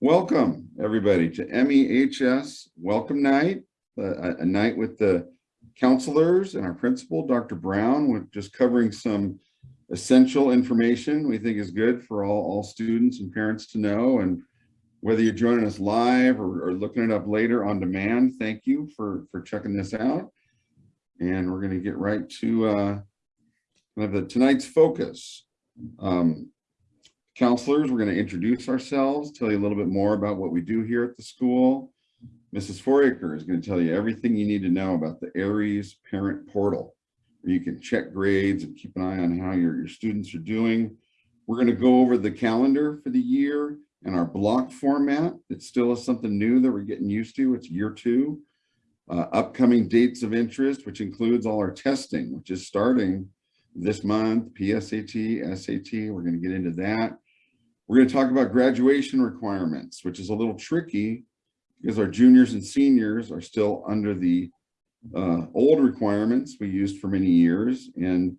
Welcome, everybody, to MEHS Welcome Night, a, a night with the counselors and our principal, Dr. Brown, with just covering some essential information we think is good for all, all students and parents to know. And whether you're joining us live or, or looking it up later on demand, thank you for, for checking this out. And we're going to get right to uh, kind of the tonight's focus. Um, counselors, we're going to introduce ourselves, tell you a little bit more about what we do here at the school. Mrs. Foraker is going to tell you everything you need to know about the Aeries Parent Portal, where you can check grades and keep an eye on how your, your students are doing. We're going to go over the calendar for the year and our block format. It still is something new that we're getting used to. It's year two. Uh, upcoming dates of interest, which includes all our testing, which is starting this month, PSAT, SAT. We're going to get into that. We're going to talk about graduation requirements, which is a little tricky because our juniors and seniors are still under the uh, old requirements we used for many years. And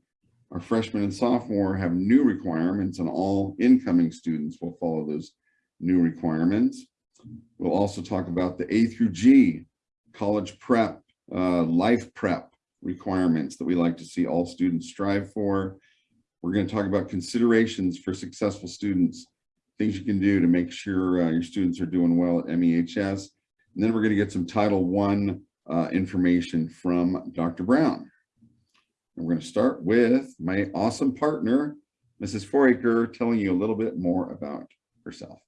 our freshmen and sophomore have new requirements and all incoming students will follow those new requirements. We'll also talk about the A through G college prep, uh, life prep requirements that we like to see all students strive for. We're going to talk about considerations for successful students things you can do to make sure uh, your students are doing well at MEHS. And then we're going to get some Title I uh, information from Dr. Brown. And we're going to start with my awesome partner, Mrs. Foraker, telling you a little bit more about herself.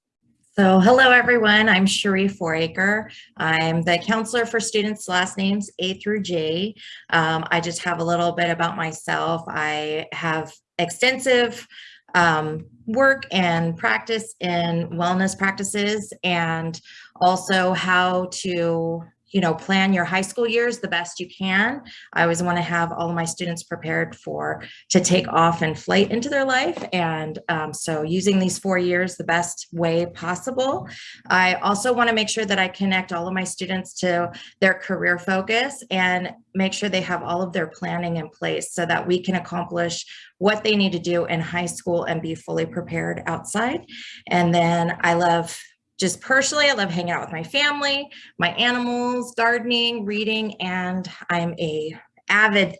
So hello, everyone. I'm Cherie Foraker. I'm the counselor for students last names A through J. Um, I just have a little bit about myself. I have extensive um, work and practice in wellness practices and also how to you know, plan your high school years the best you can. I always want to have all of my students prepared for to take off and flight into their life. And um, so using these four years the best way possible. I also want to make sure that I connect all of my students to their career focus and make sure they have all of their planning in place so that we can accomplish what they need to do in high school and be fully prepared outside. And then I love just personally, I love hanging out with my family, my animals, gardening, reading, and I'm a avid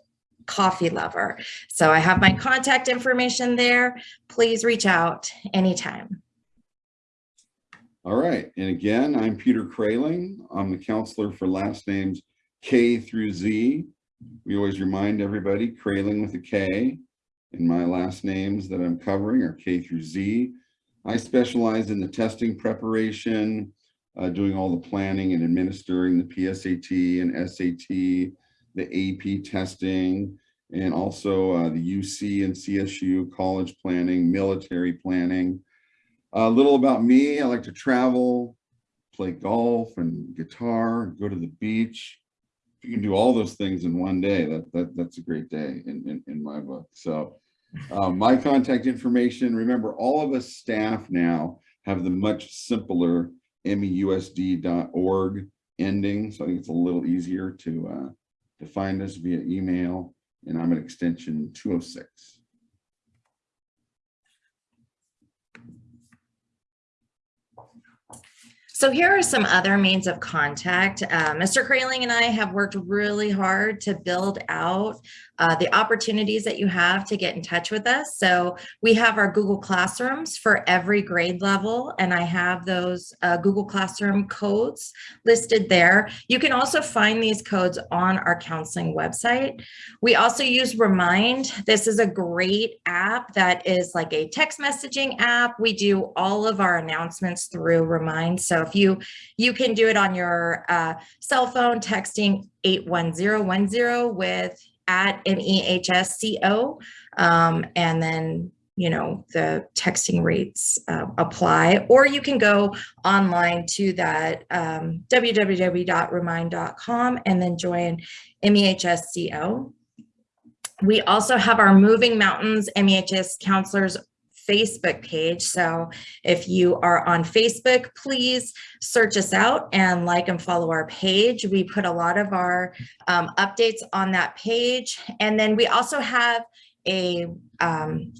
coffee lover. So I have my contact information there. Please reach out anytime. All right. And again, I'm Peter Kraling. I'm the counselor for last names K through Z. We always remind everybody Kraling with a K. And my last names that I'm covering are K through Z. I specialize in the testing preparation, uh, doing all the planning and administering the PSAT and SAT, the AP testing, and also uh, the UC and CSU college planning, military planning. A little about me, I like to travel, play golf and guitar, go to the beach. If you can do all those things in one day, that, that that's a great day in, in, in my book. So um, my contact information, remember all of us staff now have the much simpler meusd.org ending. So I think it's a little easier to, uh, to find us via email and I'm at extension 206. So here are some other means of contact. Uh, Mr. Kraling and I have worked really hard to build out uh, the opportunities that you have to get in touch with us. So we have our Google Classrooms for every grade level, and I have those uh, Google Classroom codes listed there. You can also find these codes on our counseling website. We also use Remind. This is a great app that is like a text messaging app. We do all of our announcements through Remind. So you, you can do it on your uh, cell phone, texting 81010 with at MEHSCO. Um, and then, you know, the texting rates uh, apply, or you can go online to that um, www.remind.com and then join MEHSCO. We also have our Moving Mountains MEHS counselors Facebook page. So if you are on Facebook, please search us out and like and follow our page. We put a lot of our um, updates on that page. And then we also have a, um,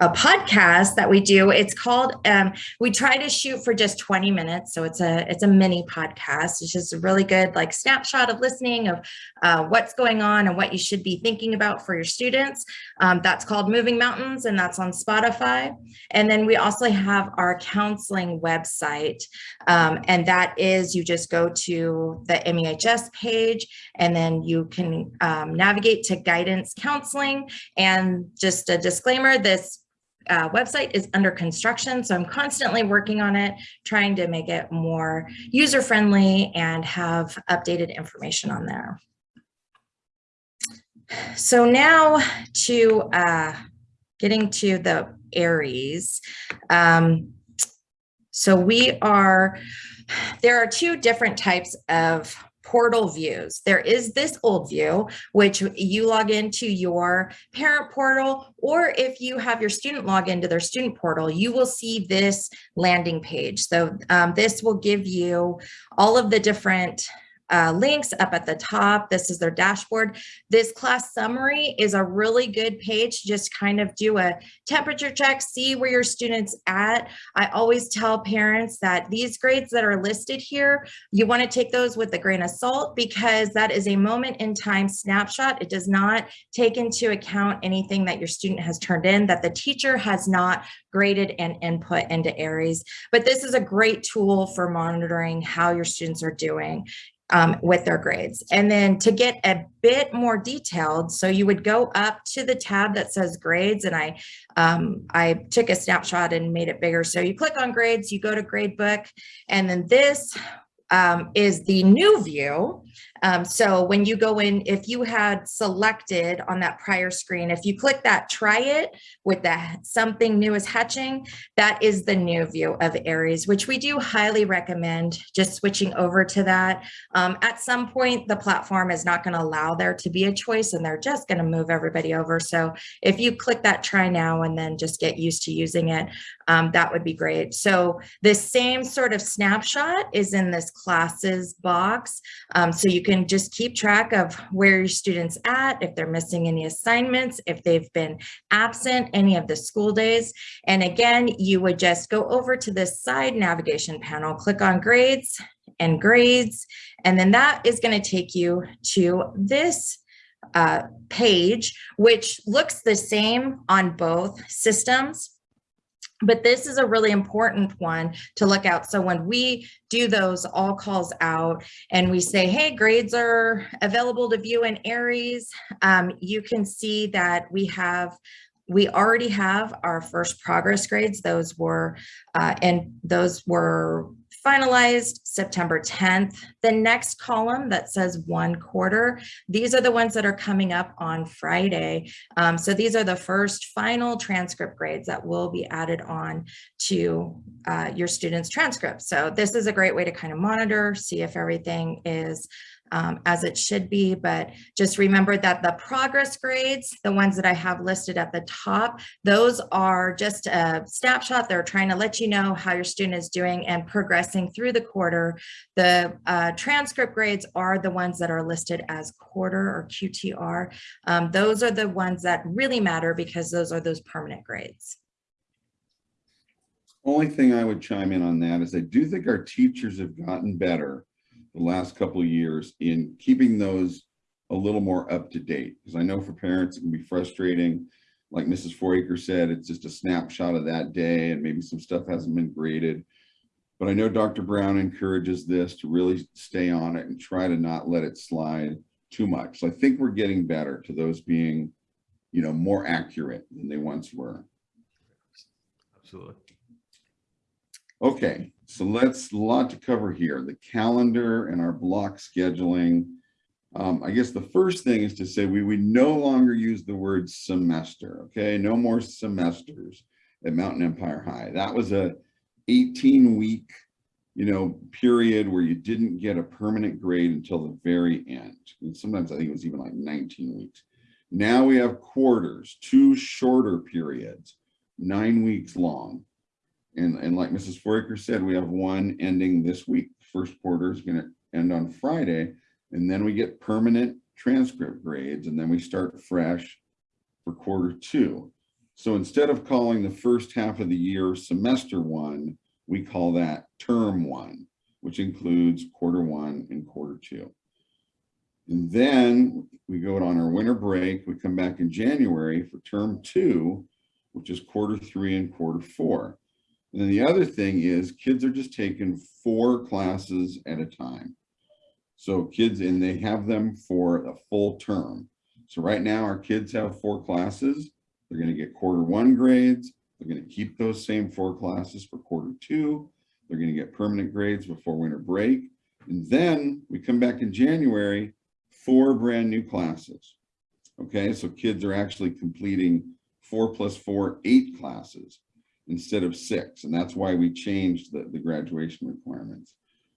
a podcast that we do. It's called, um, we try to shoot for just 20 minutes. So it's a, it's a mini podcast. It's just a really good like snapshot of listening of uh, what's going on and what you should be thinking about for your students. Um, that's called Moving Mountains and that's on Spotify. And then we also have our counseling website. Um, and that is, you just go to the MEHS page and then you can um, navigate to guidance counseling. And just a disclaimer, this uh, website is under construction, so I'm constantly working on it, trying to make it more user-friendly and have updated information on there. So now to uh, getting to the Aeries. Um, so we are, there are two different types of portal views. There is this old view, which you log into your parent portal, or if you have your student log into their student portal, you will see this landing page. So um, this will give you all of the different uh, links up at the top. This is their dashboard. This class summary is a really good page to just kind of do a temperature check, see where your students at. I always tell parents that these grades that are listed here, you want to take those with a grain of salt because that is a moment in time snapshot. It does not take into account anything that your student has turned in that the teacher has not graded and input into Aeries. But this is a great tool for monitoring how your students are doing um, with their grades. And then to get a bit more detailed, so you would go up to the tab that says grades and I, um, I took a snapshot and made it bigger. So you click on grades, you go to gradebook, and then this um, is the new view. Um, so when you go in, if you had selected on that prior screen, if you click that try it with that something new is hatching, that is the new view of Aeries, which we do highly recommend just switching over to that. Um, at some point, the platform is not going to allow there to be a choice and they're just going to move everybody over. So if you click that try now and then just get used to using it, um, that would be great. So the same sort of snapshot is in this classes box. Um, so you can just keep track of where your students at, if they're missing any assignments, if they've been absent any of the school days. And again, you would just go over to this side navigation panel, click on grades and grades, and then that is going to take you to this uh, page, which looks the same on both systems but this is a really important one to look out. So when we do those all calls out and we say, hey, grades are available to view in Aeries, um, you can see that we have we already have our first progress grades. Those were, uh, and those were finalized September 10th. The next column that says one quarter, these are the ones that are coming up on Friday. Um, so these are the first final transcript grades that will be added on to uh, your students' transcripts. So this is a great way to kind of monitor, see if everything is um, as it should be, but just remember that the progress grades, the ones that I have listed at the top, those are just a snapshot. They're trying to let you know how your student is doing and progressing through the quarter. The uh, transcript grades are the ones that are listed as quarter or QTR. Um, those are the ones that really matter because those are those permanent grades. Only thing I would chime in on that is I do think our teachers have gotten better the last couple of years in keeping those a little more up to date. Because I know for parents, it can be frustrating. Like Mrs. Foraker said, it's just a snapshot of that day and maybe some stuff hasn't been graded. But I know Dr. Brown encourages this to really stay on it and try to not let it slide too much. So I think we're getting better to those being, you know, more accurate than they once were. Absolutely. Okay, so let's a lot to cover here. The calendar and our block scheduling. Um, I guess the first thing is to say we we no longer use the word semester. Okay, no more semesters at Mountain Empire High. That was a 18 week, you know, period where you didn't get a permanent grade until the very end. And sometimes I think it was even like 19 weeks. Now we have quarters, two shorter periods, nine weeks long. And, and like Mrs. Foraker said, we have one ending this week. First quarter is going to end on Friday. And then we get permanent transcript grades and then we start fresh for quarter two. So instead of calling the first half of the year semester one, we call that term one, which includes quarter one and quarter two. And then we go on our winter break, we come back in January for term two, which is quarter three and quarter four. And then the other thing is kids are just taking four classes at a time. So kids, and they have them for a full term. So right now our kids have four classes. They're gonna get quarter one grades. They're gonna keep those same four classes for quarter two. They're gonna get permanent grades before winter break. And then we come back in January, four brand new classes. Okay, so kids are actually completing four plus four, eight classes instead of six. And that's why we changed the, the graduation requirements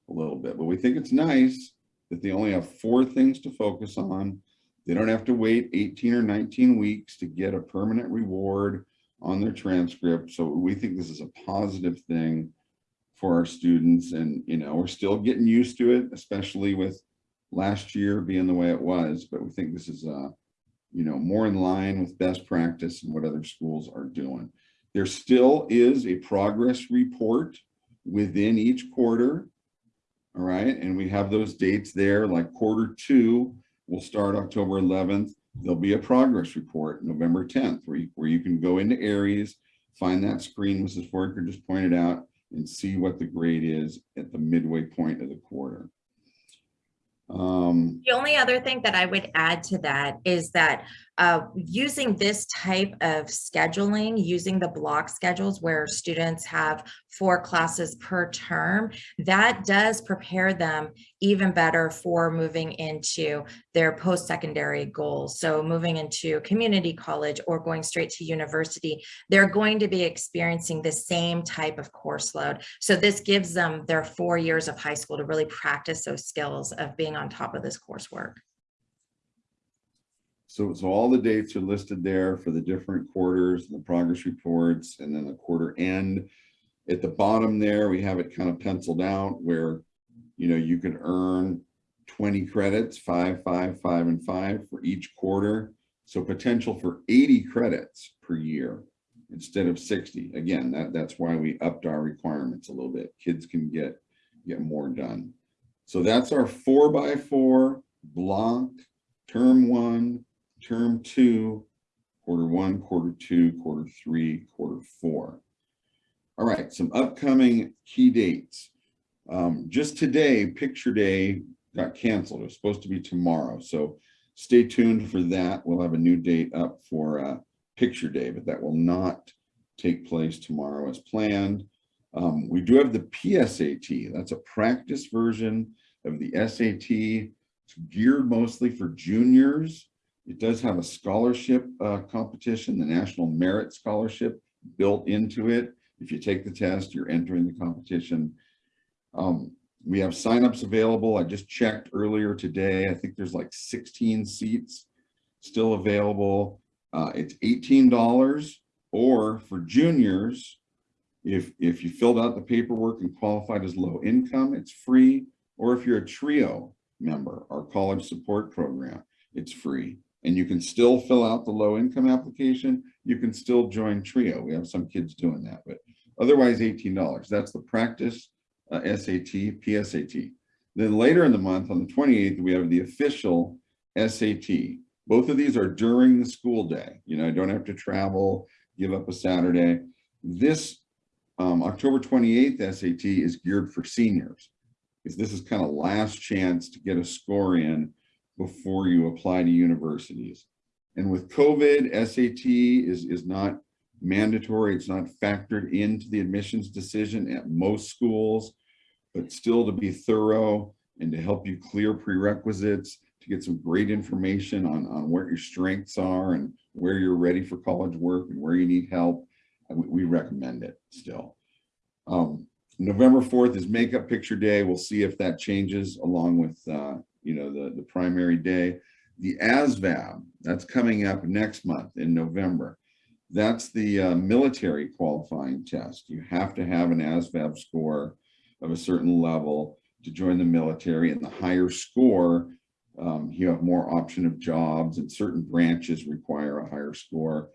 a little bit. But we think it's nice that they only have four things to focus on. They don't have to wait 18 or 19 weeks to get a permanent reward on their transcript. So we think this is a positive thing for our students. And, you know, we're still getting used to it, especially with last year being the way it was. But we think this is, uh, you know, more in line with best practice and what other schools are doing. There still is a progress report within each quarter. All right, and we have those dates there, like quarter two will start October 11th. There'll be a progress report November 10th where you, where you can go into Aeries, find that screen Mrs. Foraker just pointed out and see what the grade is at the midway point of the quarter. Um, The only other thing that I would add to that is that uh, using this type of scheduling, using the block schedules where students have four classes per term, that does prepare them even better for moving into their post-secondary goals. So moving into community college or going straight to university, they're going to be experiencing the same type of course load. So this gives them their four years of high school to really practice those skills of being on top of this coursework. So, so all the dates are listed there for the different quarters, the progress reports, and then the quarter end. At the bottom there, we have it kind of penciled out where, you know, you can earn 20 credits, five, five, five, and five for each quarter. So potential for 80 credits per year instead of 60. Again, that, that's why we upped our requirements a little bit. Kids can get, get more done. So that's our four by four block, term one, term two, quarter one, quarter two, quarter three, quarter four. All right, some upcoming key dates. Um, just today, picture day got canceled. It was supposed to be tomorrow. So stay tuned for that. We'll have a new date up for uh, picture day, but that will not take place tomorrow as planned. Um, we do have the PSAT. That's a practice version of the SAT. It's geared mostly for juniors. It does have a scholarship uh, competition, the National Merit Scholarship built into it. If you take the test, you're entering the competition. Um, we have signups available. I just checked earlier today. I think there's like 16 seats still available. Uh, it's $18 or for juniors, if, if you filled out the paperwork and qualified as low income, it's free. Or if you're a TRIO member, our college support program, it's free. And you can still fill out the low income application. You can still join TRIO. We have some kids doing that, but otherwise $18. That's the practice uh, SAT, PSAT. Then later in the month on the 28th, we have the official SAT. Both of these are during the school day. You know, I don't have to travel, give up a Saturday. This um, October 28th SAT is geared for seniors. Because this is kind of last chance to get a score in before you apply to universities. And with COVID, SAT is, is not mandatory. It's not factored into the admissions decision at most schools, but still to be thorough and to help you clear prerequisites, to get some great information on, on where your strengths are and where you're ready for college work and where you need help. We, we recommend it still. Um, November 4th is makeup picture day. We'll see if that changes along with, uh, you know, the, the primary day. The ASVAB, that's coming up next month in November. That's the uh, military qualifying test. You have to have an ASVAB score of a certain level to join the military and the higher score, um, you have more option of jobs and certain branches require a higher score.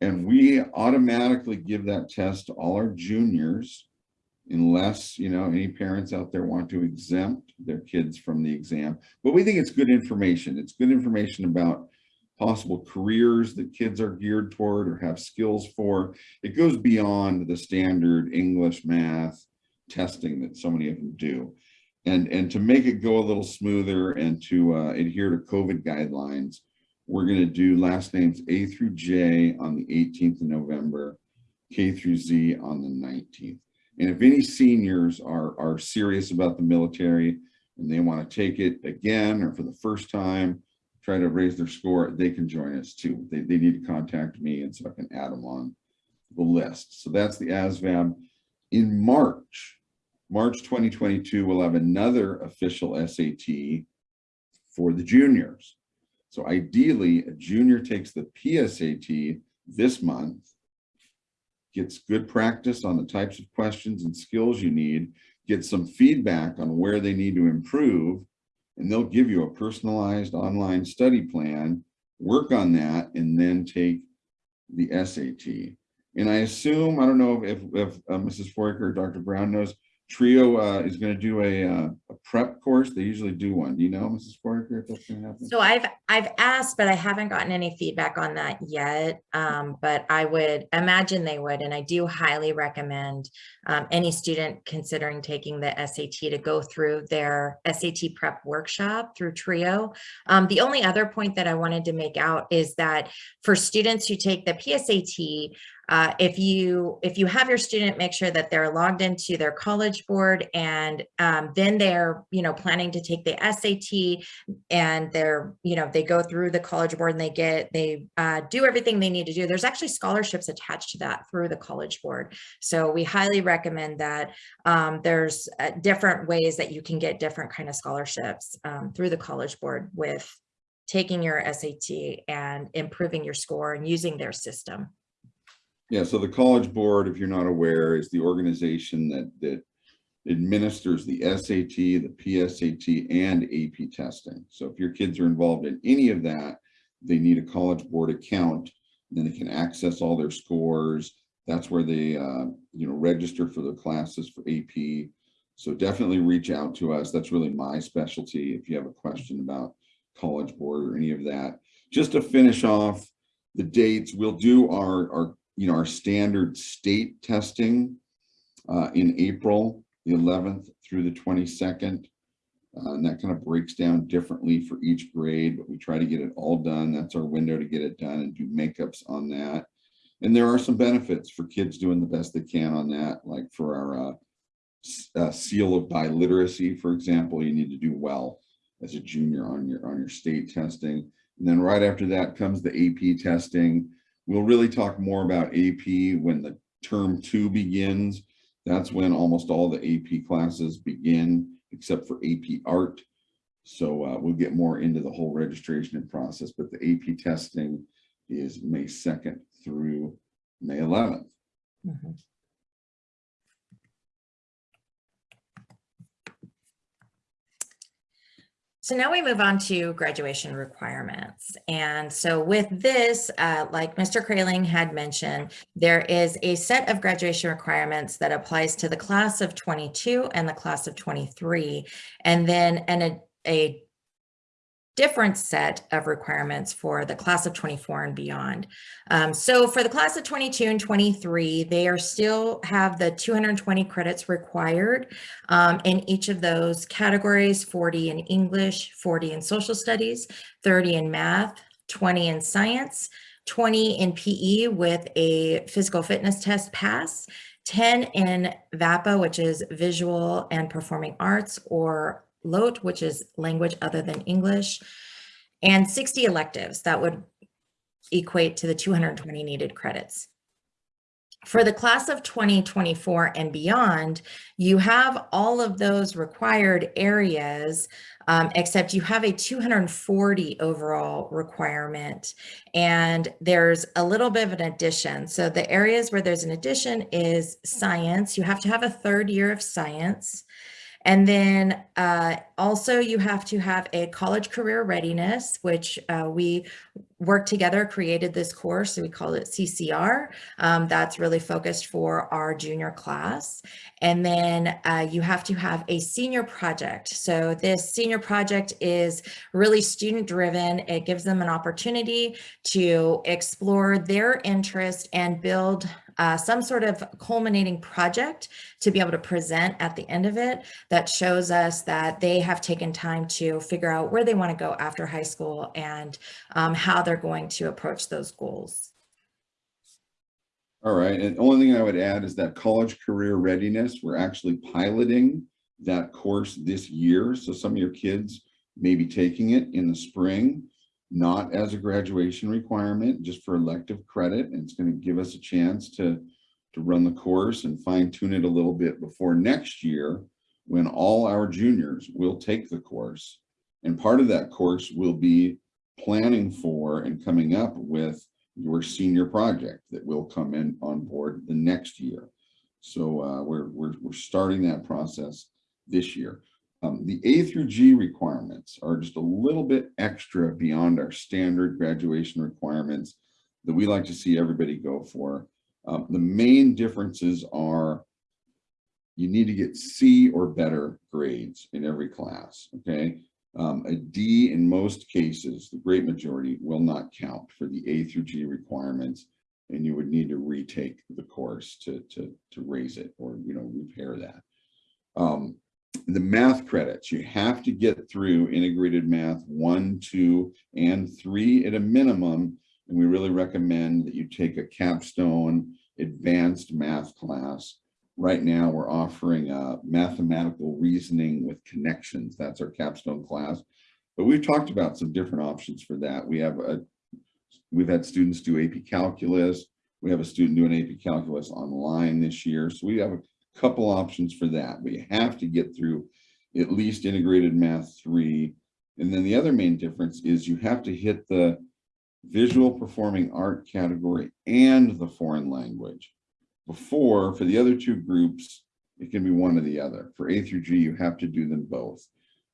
And we automatically give that test to all our juniors unless, you know, any parents out there want to exempt their kids from the exam. But we think it's good information. It's good information about possible careers that kids are geared toward or have skills for. It goes beyond the standard English, math testing that so many of them do. And, and to make it go a little smoother and to uh, adhere to COVID guidelines, we're going to do last names A through J on the 18th of November, K through Z on the 19th. And if any seniors are, are serious about the military and they want to take it again or for the first time, try to raise their score, they can join us too. They, they need to contact me and so I can add them on the list. So that's the ASVAB. In March, March 2022, we'll have another official SAT for the juniors. So ideally, a junior takes the PSAT this month, gets good practice on the types of questions and skills you need, get some feedback on where they need to improve, and they'll give you a personalized online study plan, work on that, and then take the SAT. And I assume, I don't know if, if uh, Mrs. Foraker or Dr. Brown knows, Trio uh, is going to do a, uh, a prep course. They usually do one. You know, Mrs. Foraker, if that's going to happen? So I've, I've asked, but I haven't gotten any feedback on that yet. Um, but I would imagine they would, and I do highly recommend um, any student considering taking the SAT to go through their SAT prep workshop through Trio. Um, the only other point that I wanted to make out is that for students who take the PSAT, uh, if you if you have your student make sure that they're logged into their college board and um, then they're you know planning to take the SAT and they're you know they go through the college board and they get they uh, do everything they need to do there's actually scholarships attached to that through the college board so we highly recommend that um, there's uh, different ways that you can get different kind of scholarships um, through the college board with taking your SAT and improving your score and using their system. Yeah, so the College Board, if you're not aware, is the organization that, that administers the SAT, the PSAT, and AP testing. So if your kids are involved in any of that, they need a College Board account, then they can access all their scores. That's where they, uh, you know, register for their classes for AP. So definitely reach out to us. That's really my specialty if you have a question about College Board or any of that. Just to finish off the dates, we'll do our, our you know, our standard state testing uh, in April, the 11th through the 22nd. Uh, and that kind of breaks down differently for each grade, but we try to get it all done. That's our window to get it done and do makeups on that. And there are some benefits for kids doing the best they can on that, like for our uh, uh, seal of biliteracy, for example, you need to do well as a junior on your on your state testing. And then right after that comes the AP testing. We'll really talk more about AP when the term two begins. That's when almost all the AP classes begin, except for AP art. So uh, we'll get more into the whole registration and process, but the AP testing is May 2nd through May 11th. Mm -hmm. So now we move on to graduation requirements. And so with this, uh, like Mr. Kraling had mentioned, there is a set of graduation requirements that applies to the class of 22 and the class of 23, and then an, a, a different set of requirements for the class of 24 and beyond. Um, so for the class of 22 and 23, they are still have the 220 credits required um, in each of those categories, 40 in English, 40 in social studies, 30 in math, 20 in science, 20 in PE with a physical fitness test pass, 10 in VAPA, which is visual and performing arts or LOT, which is language other than English, and 60 electives that would equate to the 220 needed credits. For the class of 2024 and beyond, you have all of those required areas, um, except you have a 240 overall requirement. And there's a little bit of an addition. So the areas where there's an addition is science. You have to have a third year of science. And then uh, also you have to have a college career readiness, which uh, we worked together, created this course. So we call it CCR. Um, that's really focused for our junior class. And then uh, you have to have a senior project. So this senior project is really student driven. It gives them an opportunity to explore their interest and build uh, some sort of culminating project to be able to present at the end of it that shows us that they have taken time to figure out where they want to go after high school and um, how they're going to approach those goals. All right, and only thing I would add is that college career readiness, we're actually piloting that course this year. So some of your kids may be taking it in the spring, not as a graduation requirement, just for elective credit. And it's going to give us a chance to, to run the course and fine tune it a little bit before next year, when all our juniors will take the course. And part of that course will be planning for and coming up with your senior project that will come in on board the next year. So uh, we're, we're, we're starting that process this year. Um, the A through G requirements are just a little bit extra beyond our standard graduation requirements that we like to see everybody go for. Um, the main differences are you need to get C or better grades in every class, okay? Um, a D in most cases, the great majority will not count for the A through G requirements and you would need to retake the course to, to, to raise it or, you know, repair that. Um, the math credits, you have to get through integrated math one, two, and three at a minimum. And we really recommend that you take a capstone advanced math class. Right now, we're offering a mathematical reasoning with connections. That's our capstone class. But we've talked about some different options for that. We have a, we've had students do AP calculus. We have a student doing AP calculus online this year. So we have a couple options for that. But you have to get through at least integrated math three. And then the other main difference is you have to hit the visual performing art category and the foreign language. Before, for the other two groups, it can be one or the other. For A through G, you have to do them both.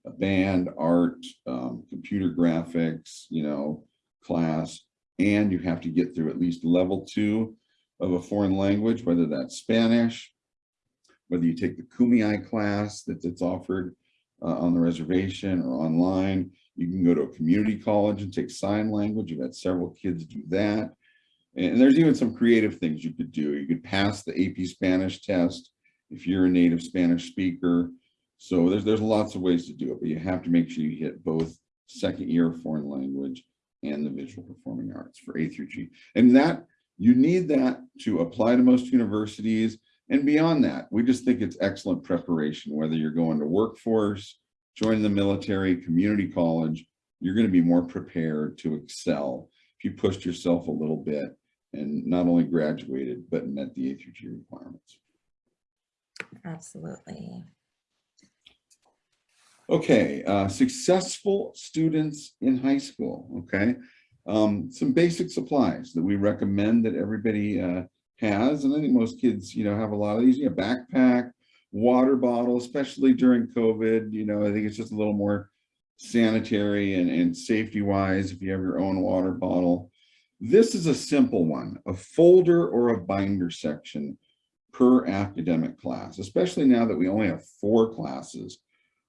A band, art, um, computer graphics, you know, class, and you have to get through at least level two of a foreign language, whether that's Spanish, whether you take the Kumeyaay class that, that's offered uh, on the reservation or online. You can go to a community college and take sign language. You've had several kids do that. And there's even some creative things you could do. You could pass the AP Spanish test if you're a native Spanish speaker. So there's, there's lots of ways to do it, but you have to make sure you hit both second year foreign language and the visual performing arts for A through G. And that you need that to apply to most universities and beyond that, we just think it's excellent preparation, whether you're going to workforce, join the military, community college, you're going to be more prepared to excel if you pushed yourself a little bit and not only graduated, but met the A through G requirements. Absolutely. Okay, uh, successful students in high school, okay? Um, some basic supplies that we recommend that everybody uh, has, and I think most kids, you know, have a lot of these, you know, backpack, water bottle, especially during COVID, you know, I think it's just a little more sanitary and, and safety wise if you have your own water bottle. This is a simple one, a folder or a binder section per academic class, especially now that we only have four classes.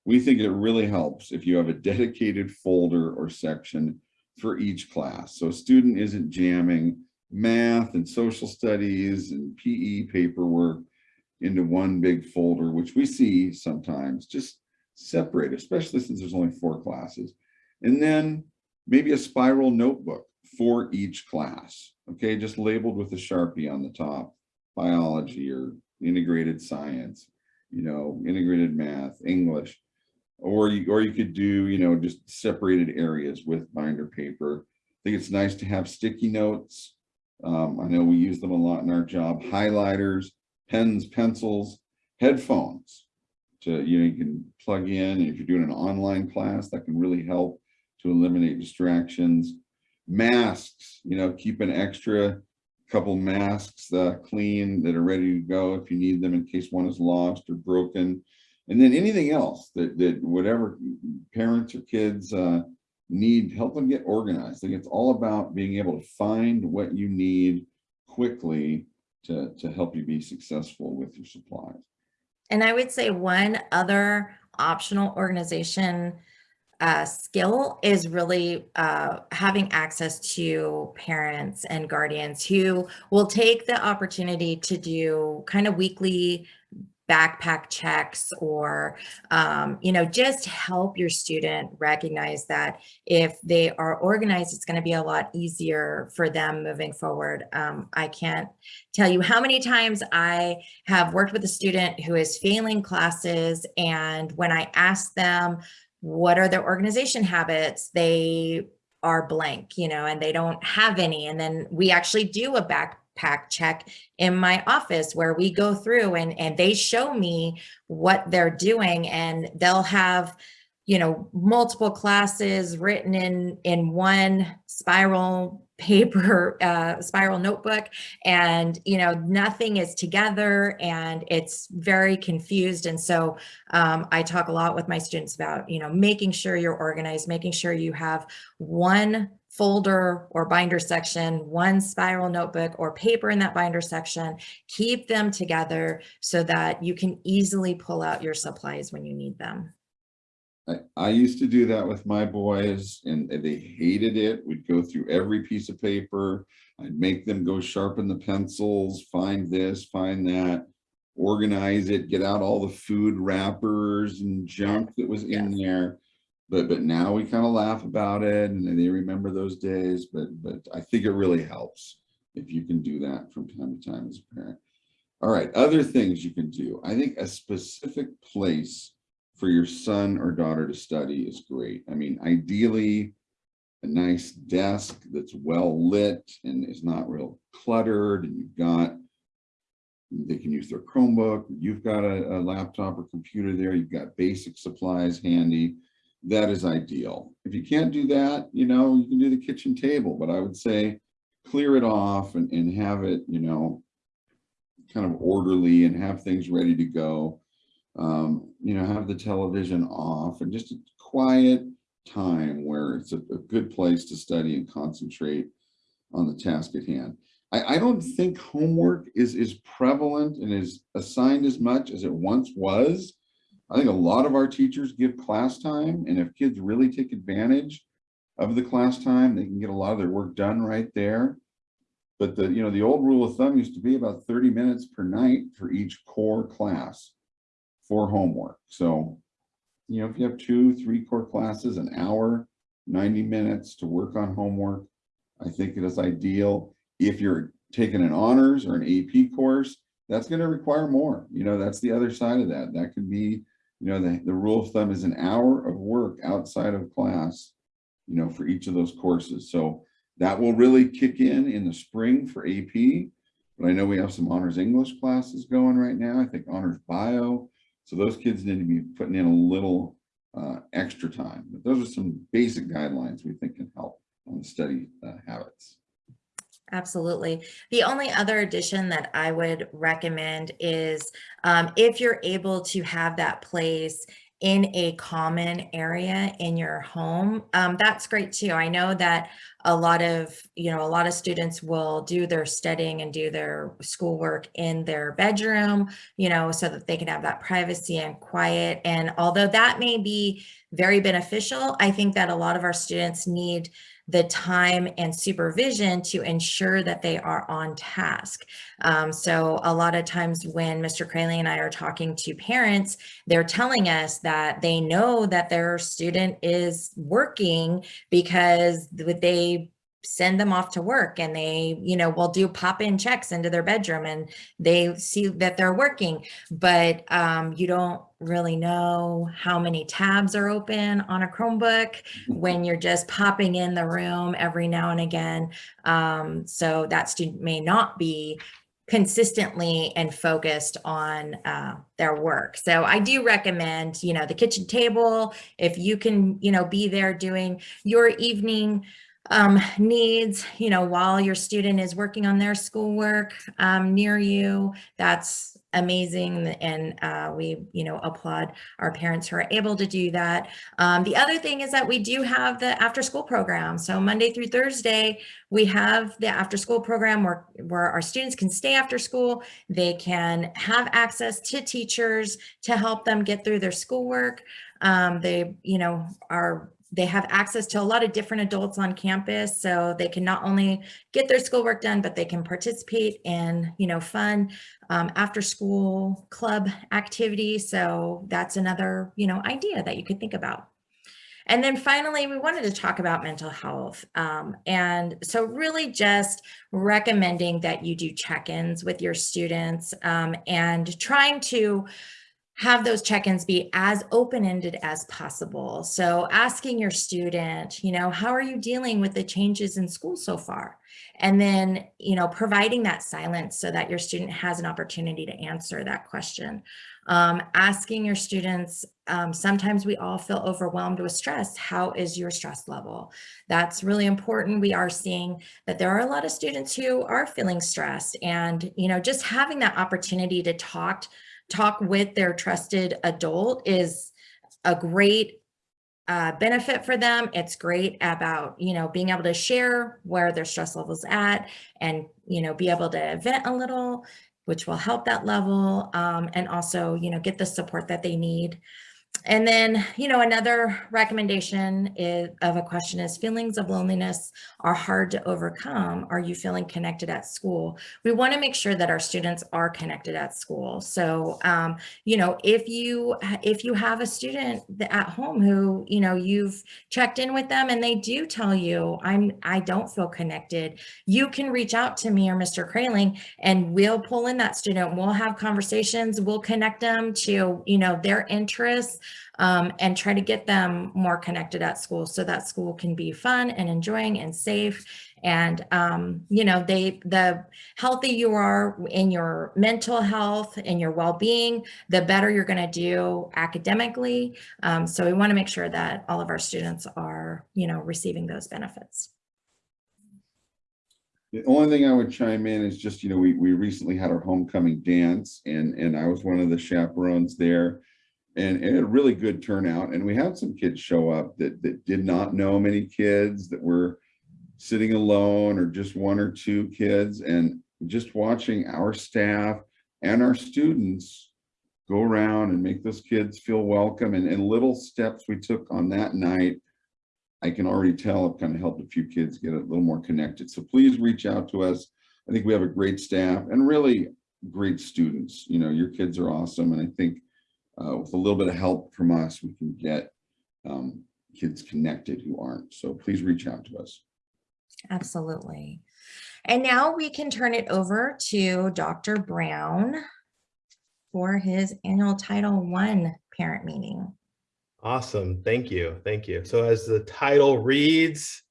We think it really helps if you have a dedicated folder or section for each class. So a student isn't jamming math and social studies and PE paperwork into one big folder, which we see sometimes just separate, especially since there's only four classes. And then maybe a spiral notebook for each class, okay, just labeled with a Sharpie on the top, biology or integrated science, you know, integrated math, English, or you, or you could do, you know, just separated areas with binder paper. I think it's nice to have sticky notes um, I know we use them a lot in our job, highlighters, pens, pencils, headphones to, you know, you can plug in. And if you're doing an online class, that can really help to eliminate distractions. Masks, you know, keep an extra couple masks uh, clean that are ready to go if you need them in case one is lost or broken. And then anything else that, that whatever parents or kids uh, need, help them get organized. Think it's all about being able to find what you need quickly to, to help you be successful with your supplies. And I would say one other optional organization uh, skill is really uh, having access to parents and guardians who will take the opportunity to do kind of weekly backpack checks or, um, you know, just help your student recognize that if they are organized, it's going to be a lot easier for them moving forward. Um, I can't tell you how many times I have worked with a student who is failing classes and when I ask them, what are their organization habits, they are blank, you know, and they don't have any. And then we actually do a backpack check in my office where we go through and, and they show me what they're doing and they'll have, you know, multiple classes written in, in one spiral paper, uh, spiral notebook and, you know, nothing is together and it's very confused. And so um, I talk a lot with my students about, you know, making sure you're organized, making sure you have one folder or binder section, one spiral notebook or paper in that binder section, keep them together so that you can easily pull out your supplies when you need them. I, I used to do that with my boys and they hated it. We'd go through every piece of paper. I'd make them go sharpen the pencils, find this, find that, organize it, get out all the food wrappers and junk that was in there. But, but now we kind of laugh about it and they remember those days, but, but I think it really helps if you can do that from time to time as a parent. All right, other things you can do. I think a specific place for your son or daughter to study is great. I mean, ideally, a nice desk that's well lit and is not real cluttered and you've got, they can use their Chromebook, you've got a, a laptop or computer there, you've got basic supplies handy. That is ideal. If you can't do that, you know, you can do the kitchen table, but I would say clear it off and, and have it, you know, kind of orderly and have things ready to go um, you know, have the television off and just a quiet time where it's a, a good place to study and concentrate on the task at hand. I, I don't think homework is, is prevalent and is assigned as much as it once was. I think a lot of our teachers give class time and if kids really take advantage of the class time, they can get a lot of their work done right there. But the, you know, the old rule of thumb used to be about 30 minutes per night for each core class for homework. So, you know, if you have two, three core classes, an hour, 90 minutes to work on homework, I think it is ideal. If you're taking an honors or an AP course, that's going to require more. You know, that's the other side of that. That could be, you know, the, the rule of thumb is an hour of work outside of class, you know, for each of those courses. So that will really kick in in the spring for AP. But I know we have some honors English classes going right now. I think honors bio so those kids need to be putting in a little uh, extra time. But those are some basic guidelines we think can help on the study uh, habits. Absolutely. The only other addition that I would recommend is um, if you're able to have that place in a common area in your home, um, that's great too. I know that a lot of, you know, a lot of students will do their studying and do their schoolwork in their bedroom, you know, so that they can have that privacy and quiet. And although that may be very beneficial, I think that a lot of our students need the time and supervision to ensure that they are on task. Um, so a lot of times when Mr. Kraling and I are talking to parents, they're telling us that they know that their student is working because they send them off to work and they, you know, will do pop-in checks into their bedroom and they see that they're working, but um, you don't really know how many tabs are open on a Chromebook when you're just popping in the room every now and again. Um, so that student may not be consistently and focused on uh, their work. So I do recommend, you know, the kitchen table, if you can, you know, be there doing your evening um, needs, you know, while your student is working on their schoolwork um, near you. That's amazing. And uh, we, you know, applaud our parents who are able to do that. Um, the other thing is that we do have the after school program. So Monday through Thursday, we have the after school program where, where our students can stay after school. They can have access to teachers to help them get through their schoolwork. Um, they, you know, are they have access to a lot of different adults on campus so they can not only get their schoolwork done but they can participate in you know fun um, after school club activities so that's another you know idea that you could think about and then finally, we wanted to talk about mental health. Um, and so really just recommending that you do check-ins with your students um, and trying to have those check-ins be as open-ended as possible. So asking your student, you know, how are you dealing with the changes in school so far? And then, you know, providing that silence so that your student has an opportunity to answer that question. Um, asking your students, um, sometimes we all feel overwhelmed with stress. How is your stress level? That's really important. We are seeing that there are a lot of students who are feeling stressed and, you know, just having that opportunity to talk talk with their trusted adult is a great uh, benefit for them. It's great about, you know, being able to share where their stress levels at and, you know, be able to vent a little, which will help that level um, and also, you know, get the support that they need. And then, you know, another recommendation is, of a question is feelings of loneliness are hard to overcome. Are you feeling connected at school? We want to make sure that our students are connected at school. So, um, you know, if you if you have a student at home who, you know, you've checked in with them and they do tell you, I'm I don't feel connected, you can reach out to me or Mr. Kraling and we'll pull in that student. We'll have conversations. We'll connect them to, you know, their interests um, and try to get them more connected at school so that school can be fun and enjoying and safe. And, um, you know, they the healthy you are in your mental health and your well-being, the better you're going to do academically. Um, so we want to make sure that all of our students are, you know, receiving those benefits. The only thing I would chime in is just, you know, we, we recently had our homecoming dance and, and I was one of the chaperones there and, and a really good turnout. And we had some kids show up that, that did not know many kids that were sitting alone or just one or two kids and just watching our staff and our students go around and make those kids feel welcome and, and little steps we took on that night I can already tell I've kind of helped a few kids get a little more connected. So please reach out to us. I think we have a great staff and really great students. You know, your kids are awesome. And I think uh, with a little bit of help from us, we can get um, kids connected who aren't. So please reach out to us. Absolutely. And now we can turn it over to Dr. Brown for his annual Title I parent meeting. Awesome. Thank you. Thank you. So as the title reads,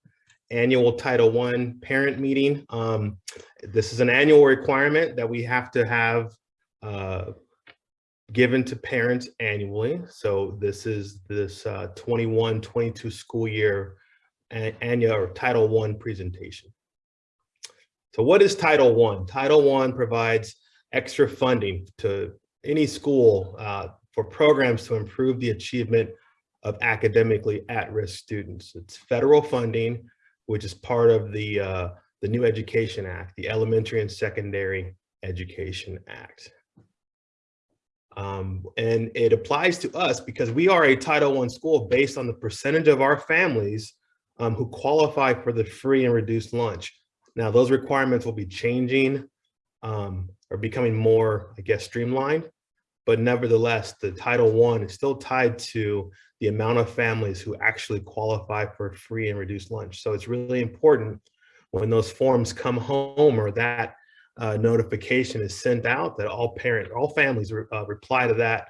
annual Title I parent meeting. Um, this is an annual requirement that we have to have uh, given to parents annually. So this is this 21-22 uh, school year annual or Title I presentation. So what is Title I? Title I provides extra funding to any school uh, for programs to improve the achievement of academically at-risk students. It's federal funding, which is part of the, uh, the New Education Act, the Elementary and Secondary Education Act. Um, and it applies to us because we are a Title I school based on the percentage of our families um, who qualify for the free and reduced lunch. Now, those requirements will be changing um, or becoming more, I guess, streamlined but nevertheless, the Title I is still tied to the amount of families who actually qualify for free and reduced lunch. So it's really important when those forms come home or that uh, notification is sent out that all parents, all families re uh, reply to that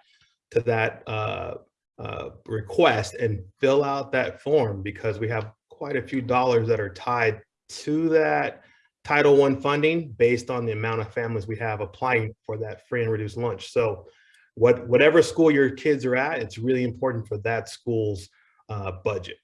to that uh, uh, request and fill out that form because we have quite a few dollars that are tied to that Title I funding based on the amount of families we have applying for that free and reduced lunch. So what whatever school your kids are at, it's really important for that school's uh, budget.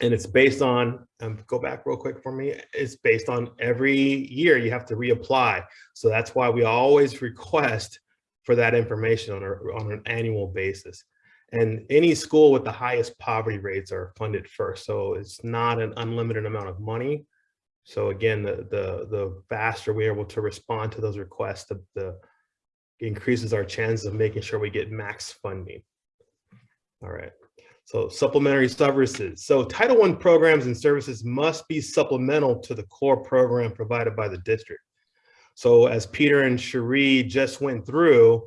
And it's based on, um, go back real quick for me, it's based on every year you have to reapply. So that's why we always request for that information on, on an annual basis. And any school with the highest poverty rates are funded first. So it's not an unlimited amount of money. So again, the, the, the faster we're able to respond to those requests, the, the increases our chances of making sure we get max funding. All right. So supplementary services. So Title I programs and services must be supplemental to the core program provided by the district. So as Peter and Cherie just went through,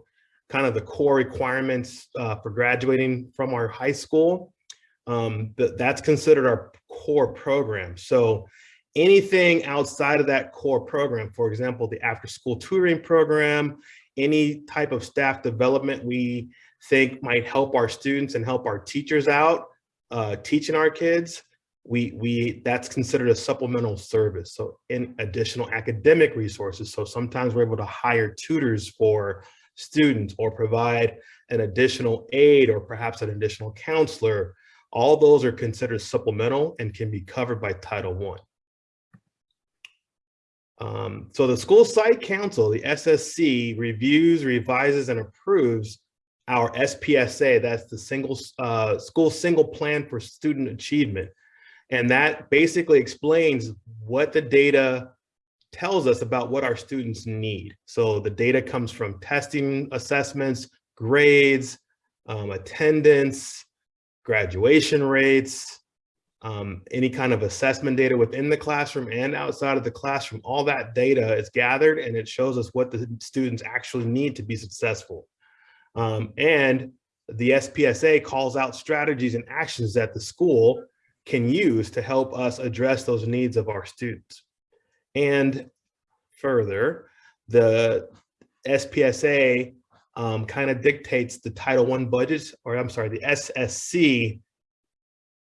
kind of the core requirements uh, for graduating from our high school, um, th that's considered our core program. So anything outside of that core program, for example, the after school tutoring program, any type of staff development we think might help our students and help our teachers out uh, teaching our kids, we, we that's considered a supplemental service. So in additional academic resources. So sometimes we're able to hire tutors for students or provide an additional aid or perhaps an additional counselor. All those are considered supplemental and can be covered by Title I. Um, so the school site council, the SSC, reviews, revises, and approves our SPSA, that's the single uh, school single plan for student achievement. And that basically explains what the data tells us about what our students need. So the data comes from testing assessments, grades, um, attendance, graduation rates, um, any kind of assessment data within the classroom and outside of the classroom, all that data is gathered and it shows us what the students actually need to be successful. Um, and the SPSA calls out strategies and actions that the school can use to help us address those needs of our students. And further, the SPSA um, kind of dictates the Title I budgets, or I'm sorry, the SSC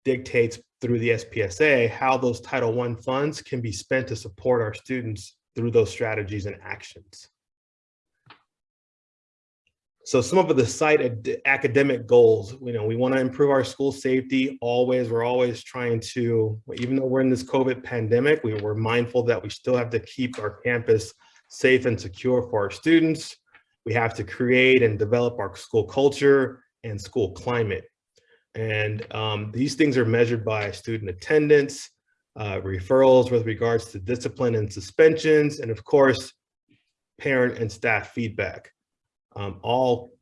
dictates through the SPSA how those Title I funds can be spent to support our students through those strategies and actions. So some of the site ad academic goals, you know, we want to improve our school safety always. We're always trying to, even though we're in this COVID pandemic, we were mindful that we still have to keep our campus safe and secure for our students. We have to create and develop our school culture and school climate. And um, these things are measured by student attendance, uh, referrals with regards to discipline and suspensions, and of course, parent and staff feedback um, all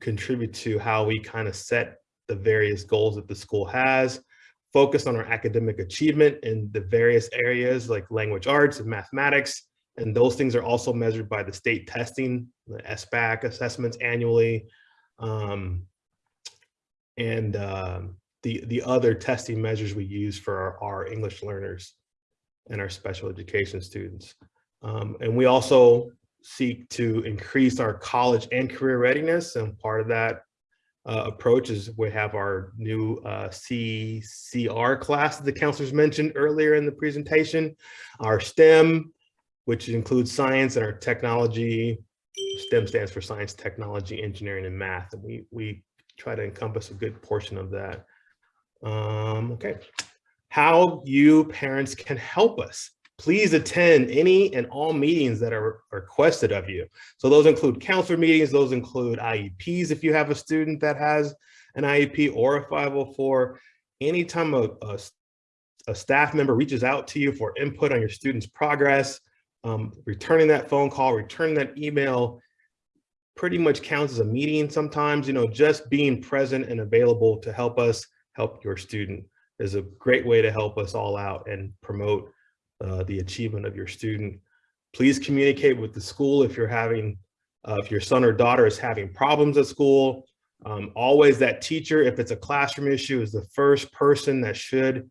contribute to how we kind of set the various goals that the school has, focus on our academic achievement in the various areas like language arts and mathematics. And those things are also measured by the state testing, the SBAC assessments annually, um, and uh, the, the other testing measures we use for our, our English learners and our special education students. Um, and we also seek to increase our college and career readiness. And part of that uh, approach is we have our new uh, CCR class that the counselors mentioned earlier in the presentation, our STEM, which includes science and our technology. STEM stands for science, technology, engineering, and math. And we, we try to encompass a good portion of that. Um, okay. How you parents can help us please attend any and all meetings that are requested of you. So those include counselor meetings, those include IEPs if you have a student that has an IEP or a 504. Anytime a, a, a staff member reaches out to you for input on your student's progress, um, returning that phone call, returning that email, pretty much counts as a meeting sometimes, you know, just being present and available to help us help your student is a great way to help us all out and promote uh, the achievement of your student. Please communicate with the school if you're having, uh, if your son or daughter is having problems at school. Um, always that teacher, if it's a classroom issue, is the first person that should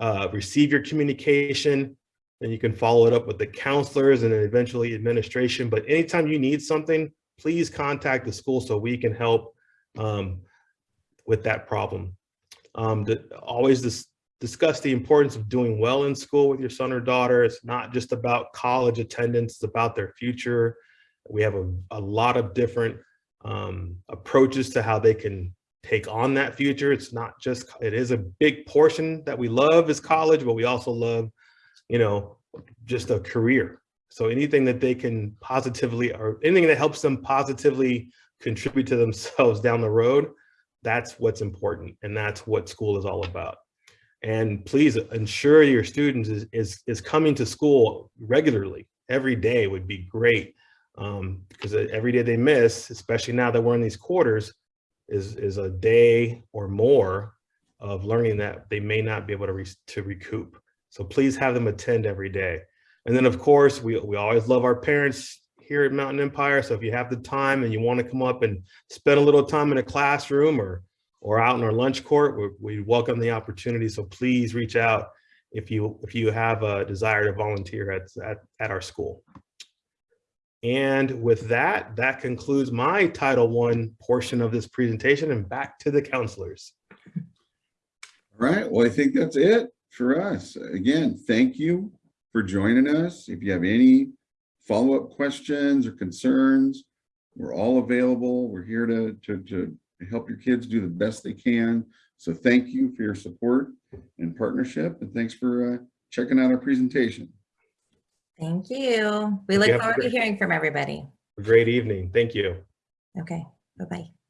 uh, receive your communication. And you can follow it up with the counselors and then eventually administration. But anytime you need something, please contact the school so we can help um, with that problem. Um, the, always this discuss the importance of doing well in school with your son or daughter. It's not just about college attendance, it's about their future. We have a, a lot of different um, approaches to how they can take on that future. It's not just, it is a big portion that we love is college, but we also love, you know, just a career. So anything that they can positively or anything that helps them positively contribute to themselves down the road, that's what's important. And that's what school is all about. And please ensure your students is, is, is coming to school regularly. Every day would be great. Um, because every day they miss, especially now that we're in these quarters, is, is a day or more of learning that they may not be able to, re to recoup. So please have them attend every day. And then of course, we, we always love our parents here at Mountain Empire. So if you have the time and you want to come up and spend a little time in a classroom or, or out in our lunch court, we, we welcome the opportunity. So please reach out if you, if you have a desire to volunteer at, at, at our school. And with that, that concludes my Title I portion of this presentation and back to the counselors. All right, well, I think that's it for us. Again, thank you for joining us. If you have any follow-up questions or concerns, we're all available. We're here to, to, to help your kids do the best they can. So thank you for your support and partnership, and thanks for uh, checking out our presentation. Thank you. We look have forward to hearing from everybody. Great evening. Thank you. Okay, bye-bye.